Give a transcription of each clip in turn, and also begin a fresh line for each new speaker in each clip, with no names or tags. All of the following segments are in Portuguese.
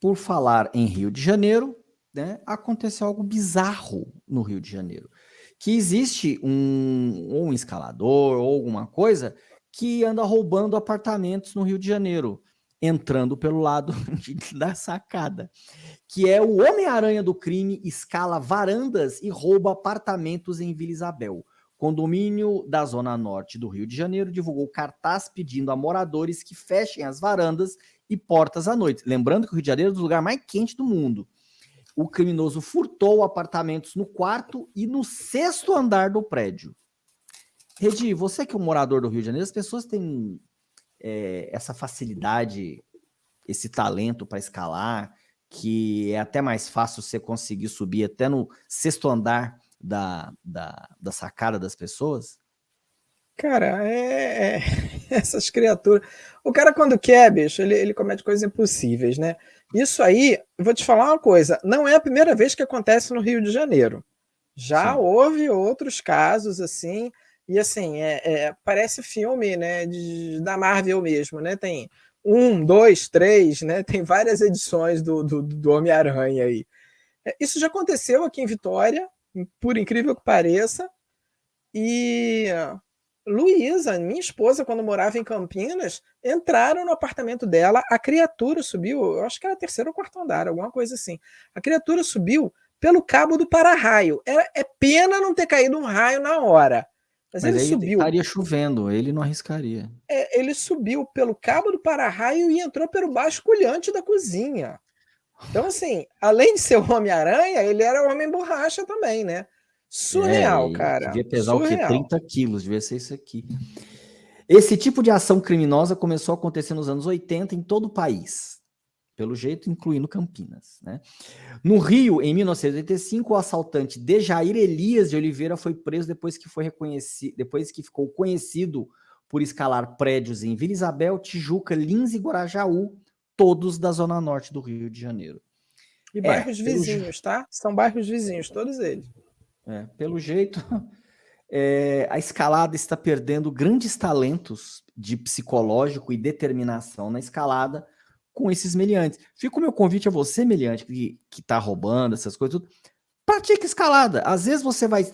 por falar em Rio de Janeiro, né, aconteceu algo bizarro no Rio de Janeiro. Que existe um, um escalador ou alguma coisa que anda roubando apartamentos no Rio de Janeiro, entrando pelo lado da sacada, que é o Homem-Aranha do crime, escala varandas e rouba apartamentos em Vila Isabel. Condomínio da Zona Norte do Rio de Janeiro divulgou cartaz pedindo a moradores que fechem as varandas e portas à noite. Lembrando que o Rio de Janeiro é o lugar mais quente do mundo. O criminoso furtou apartamentos no quarto e no sexto andar do prédio. Redi, você que é um morador do Rio de Janeiro, as pessoas têm é, essa facilidade, esse talento para escalar, que é até mais fácil você conseguir subir até no sexto andar da, da, da sacada das pessoas?
Cara, é, é, essas criaturas. O cara, quando quer, bicho, ele, ele comete coisas impossíveis, né? Isso aí, vou te falar uma coisa: não é a primeira vez que acontece no Rio de Janeiro. Já Sim. houve outros casos assim, e assim, é, é, parece filme né, de, da Marvel mesmo, né? Tem um, dois, três, né? Tem várias edições do, do, do Homem-Aranha aí. É, isso já aconteceu aqui em Vitória, por incrível que pareça. E Luísa, minha esposa, quando morava em Campinas, entraram no apartamento dela, a criatura subiu, eu acho que era terceiro ou quarto andar, alguma coisa assim. A criatura subiu pelo cabo do para-raio. É, é pena não ter caído um raio na hora.
Mas, Mas ele subiu. estaria chovendo, ele não arriscaria.
É, ele subiu pelo cabo do para-raio e entrou pelo basculhante da cozinha. Então, assim, além de ser o Homem-Aranha, ele era o Homem-Borracha também, né? Surreal, é, cara.
Devia pesar Surreal. o quê? 30 quilos, devia ser isso aqui. Esse tipo de ação criminosa começou a acontecer nos anos 80 em todo o país. Pelo jeito, incluindo Campinas. Né? No Rio, em 1985, o assaltante Dejair Elias de Oliveira foi preso depois que foi reconhecido, depois que ficou conhecido por escalar prédios em Vila Isabel, Tijuca, Lins e Guarajaú, todos da zona norte do Rio de Janeiro.
E bairros é, vizinhos, tá? São bairros vizinhos, todos eles.
É, pelo jeito, é, a escalada está perdendo grandes talentos de psicológico e determinação na escalada com esses meliantes. Fica o meu convite a você, meliante, que, que tá roubando essas coisas, tudo. pratique escalada. Às vezes você vai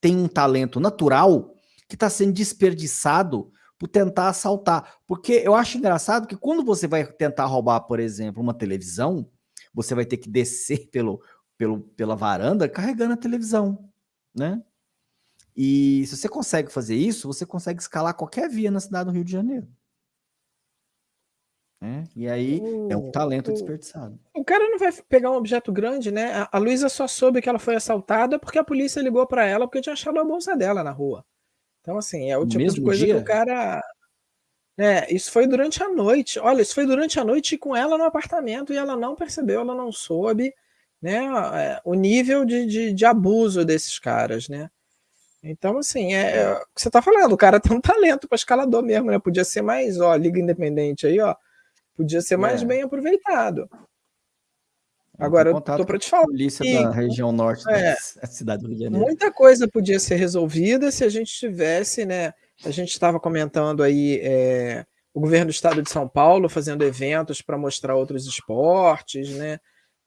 ter um talento natural que está sendo desperdiçado por tentar assaltar. Porque eu acho engraçado que quando você vai tentar roubar, por exemplo, uma televisão, você vai ter que descer pelo, pelo, pela varanda carregando a televisão, né? E se você consegue fazer isso, você consegue escalar qualquer via na cidade do Rio de Janeiro. Né? E aí é um talento desperdiçado.
O cara não vai pegar um objeto grande, né? A, a Luísa só soube que ela foi assaltada porque a polícia ligou para ela porque tinha achado a bolsa dela na rua. Então, assim, é o tipo de coisa dia? que o cara. É, isso foi durante a noite. Olha, isso foi durante a noite com ela no apartamento e ela não percebeu, ela não soube, né? É, o nível de, de, de, abuso desses caras, né? Então, assim, é, é o que você tá falando, o cara tem um talento para escalador mesmo, né? Podia ser mais, ó, Liga Independente aí, ó. Podia ser mais é. bem aproveitado.
Agora, eu tô para te falar. Polícia que, da região norte é, da cidade do Rio de Janeiro.
Muita coisa podia ser resolvida se a gente tivesse, né? A gente estava comentando aí é, o governo do estado de São Paulo fazendo eventos para mostrar outros esportes, né?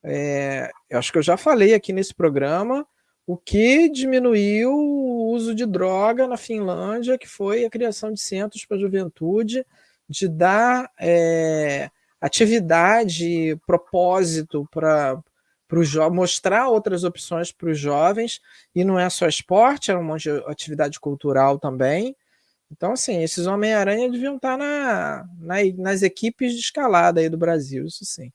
É, eu acho que eu já falei aqui nesse programa o que diminuiu o uso de droga na Finlândia, que foi a criação de centros para a juventude, de dar é, atividade, propósito para mostrar outras opções para os jovens, e não é só esporte, é um de atividade cultural também. Então, assim, esses Homem-Aranha deviam estar na, na, nas equipes de escalada aí do Brasil, isso sim.